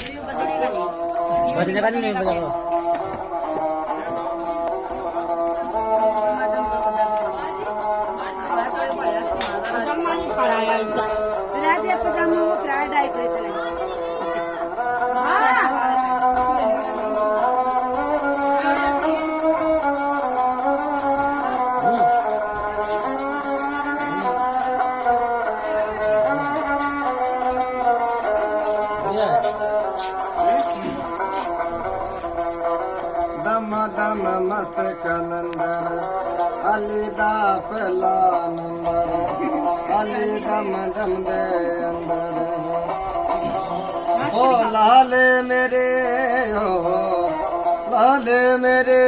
Bajanya kan ini baja ko. ਦਮ दम दम मस्त कलंदर अलीदा फैला नंबर अली दम दम दे अंदर ओ लाले मेरे हो लाले मेरे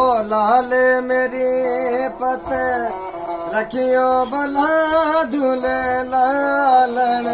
ओ लाले मेरी पते रखियो भला दुले लालन